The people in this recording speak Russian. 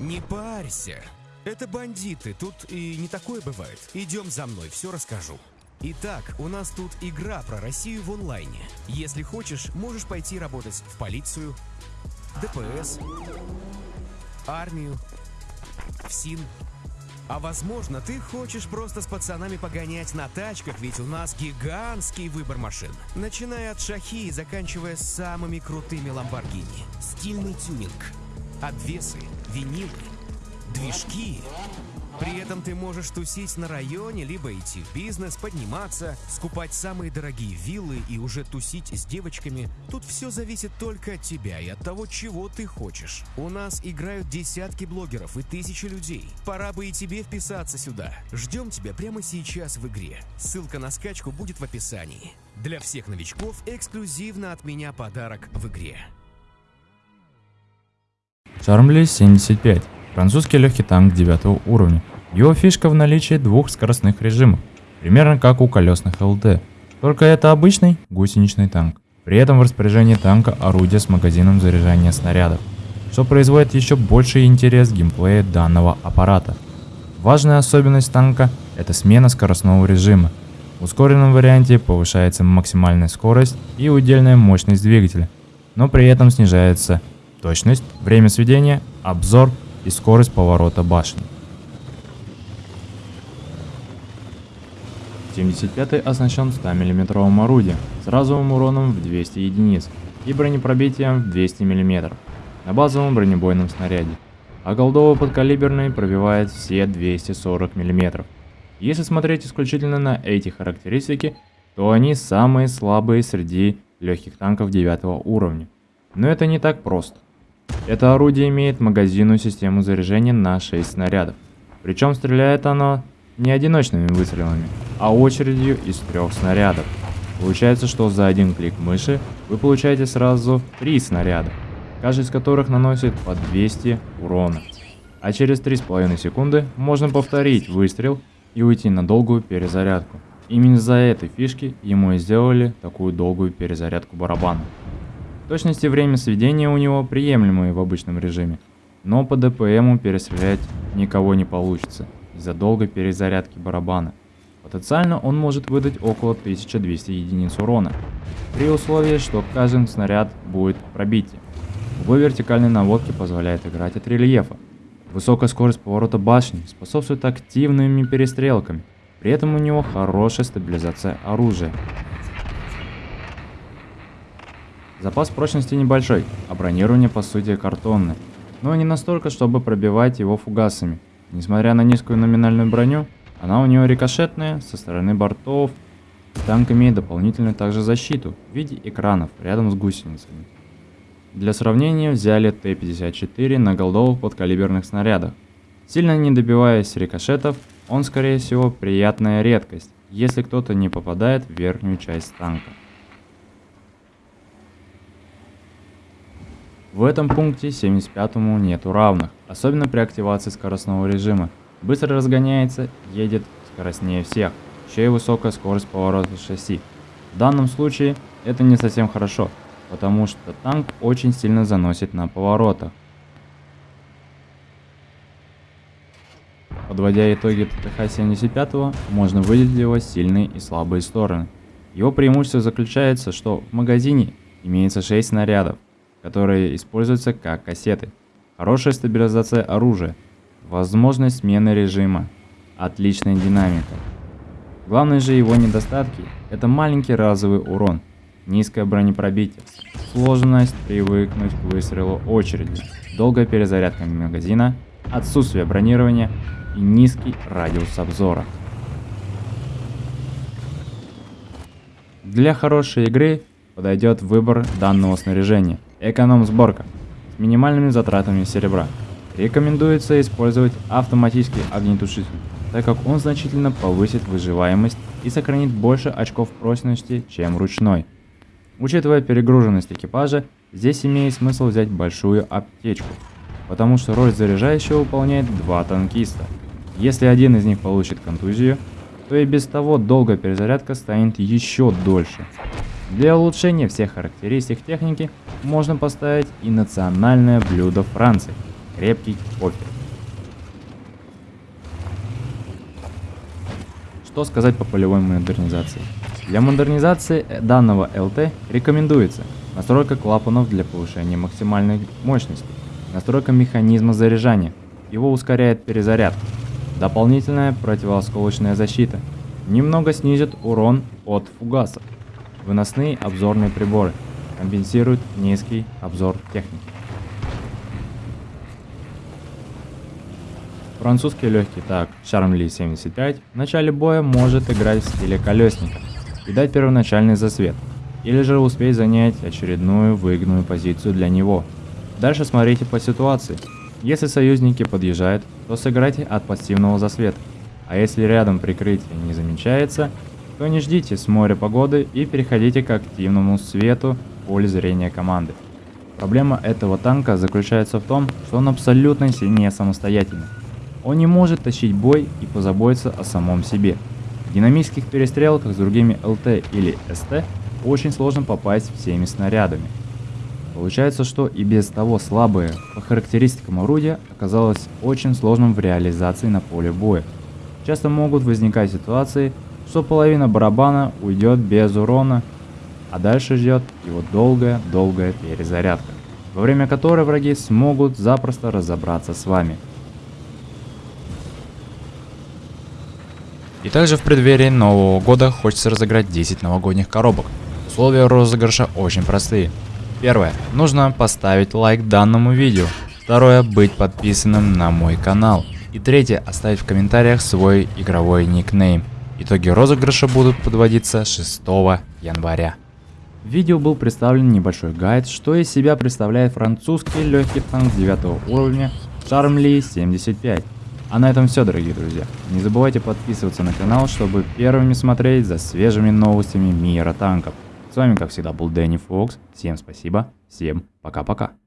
Не парься. Это бандиты, тут и не такое бывает. Идем за мной, все расскажу. Итак, у нас тут игра про Россию в онлайне. Если хочешь, можешь пойти работать в полицию, ДПС, армию, в СИН. А возможно, ты хочешь просто с пацанами погонять на тачках, ведь у нас гигантский выбор машин. Начиная от шахи и заканчивая самыми крутыми ламборгини. Стильный тюнинг, обвесы, винилы, движки. При этом ты можешь тусить на районе, либо идти в бизнес, подниматься, скупать самые дорогие виллы и уже тусить с девочками. Тут все зависит только от тебя и от того, чего ты хочешь. У нас играют десятки блогеров и тысячи людей. Пора бы и тебе вписаться сюда. Ждем тебя прямо сейчас в игре. Ссылка на скачку будет в описании. Для всех новичков эксклюзивно от меня подарок в игре. Шармли 75. Французский легкий танк 9 уровня. Его фишка в наличии двух скоростных режимов, примерно как у колесных ЛТ. Только это обычный гусеничный танк. При этом в распоряжении танка орудие с магазином заряжания снарядов, что производит еще больший интерес геймплея данного аппарата. Важная особенность танка – это смена скоростного режима. В ускоренном варианте повышается максимальная скорость и удельная мощность двигателя, но при этом снижается точность, время сведения, обзор и скорость поворота башни. 75-й оснащен 100 мм орудием с разовым уроном в 200 единиц и бронепробитием в 200 мм на базовом бронебойном снаряде, а голдово подкалиберный пробивает все 240 мм. Если смотреть исключительно на эти характеристики, то они самые слабые среди легких танков 9 уровня. Но это не так просто. Это орудие имеет магазинную систему заряжения на 6 снарядов. Причем стреляет оно не одиночными выстрелами, а очередью из трех снарядов. Получается, что за один клик мыши вы получаете сразу три снаряда, каждый из которых наносит по 200 урона. А через 3,5 секунды можно повторить выстрел и уйти на долгую перезарядку. Именно из-за этой фишки ему и сделали такую долгую перезарядку барабана. Точность и время сведения у него приемлемые в обычном режиме, но по ДПМу перестрелять никого не получится из-за долгой перезарядки барабана. Потенциально он может выдать около 1200 единиц урона, при условии, что каждый снаряд будет пробитие. Углы вертикальной наводки позволяет играть от рельефа. Высокая скорость поворота башни способствует активными перестрелками, при этом у него хорошая стабилизация оружия. Запас прочности небольшой, а бронирование по сути картонное, но не настолько, чтобы пробивать его фугасами. Несмотря на низкую номинальную броню, она у него рикошетная со стороны бортов. Танк имеет дополнительную также защиту в виде экранов рядом с гусеницами. Для сравнения взяли Т-54 на голдовых подкалиберных снарядах. Сильно не добиваясь рикошетов, он скорее всего приятная редкость, если кто-то не попадает в верхнюю часть танка. В этом пункте 75-му нету равных, особенно при активации скоростного режима. Быстро разгоняется, едет скоростнее всех, еще и высокая скорость поворота шасси. В данном случае это не совсем хорошо, потому что танк очень сильно заносит на поворотах. Подводя итоги ТТХ-75, можно выделить его сильные и слабые стороны. Его преимущество заключается, что в магазине имеется 6 снарядов, которые используются как кассеты. Хорошая стабилизация оружия, возможность смены режима, отличная динамика. Главные же его недостатки – это маленький разовый урон, низкое бронепробитие, сложность привыкнуть к выстрелу очереди, долгая перезарядка магазина, отсутствие бронирования. И низкий радиус обзора. Для хорошей игры подойдет выбор данного снаряжения – Эконом-сборка с минимальными затратами серебра. Рекомендуется использовать автоматический огнетушитель, так как он значительно повысит выживаемость и сохранит больше очков прочности, чем ручной. Учитывая перегруженность экипажа, здесь имеет смысл взять большую аптечку, потому что роль заряжающего выполняет два танкиста. Если один из них получит контузию, то и без того долгая перезарядка станет еще дольше. Для улучшения всех характеристик техники можно поставить и национальное блюдо Франции – крепкий кофе. Что сказать по полевой модернизации? Для модернизации данного ЛТ рекомендуется настройка клапанов для повышения максимальной мощности, настройка механизма заряжания, его ускоряет перезаряд, дополнительная противоосколочная защита, немного снизит урон от фугасов, выносные обзорные приборы, компенсируют низкий обзор техники. Французский легкий так Charmly 75 в начале боя может играть в стиле колесника, и дать первоначальный засвет, или же успеть занять очередную выгодную позицию для него. Дальше смотрите по ситуации. Если союзники подъезжают, то сыграйте от пассивного засвета, а если рядом прикрытие не замечается, то не ждите с моря погоды и переходите к активному свету в поле зрения команды. Проблема этого танка заключается в том, что он абсолютно не самостоятельный. Он не может тащить бой и позаботиться о самом себе. В динамических перестрелках с другими ЛТ или СТ очень сложно попасть всеми снарядами. Получается, что и без того слабое по характеристикам орудия оказалось очень сложным в реализации на поле боя. Часто могут возникать ситуации, что половина барабана уйдет без урона, а дальше ждет его долгая-долгая перезарядка, во время которой враги смогут запросто разобраться с вами – И также в преддверии Нового года хочется разыграть 10 новогодних коробок. Условия розыгрыша очень простые. Первое. Нужно поставить лайк данному видео. Второе. Быть подписанным на мой канал. И третье. Оставить в комментариях свой игровой никнейм. Итоги розыгрыша будут подводиться 6 января. В видео был представлен небольшой гайд, что из себя представляет французский легкий танк 9 уровня Charmly 75. А на этом все, дорогие друзья. Не забывайте подписываться на канал, чтобы первыми смотреть за свежими новостями мира танков. С вами, как всегда, был Дэнни Фокс. Всем спасибо, всем пока-пока.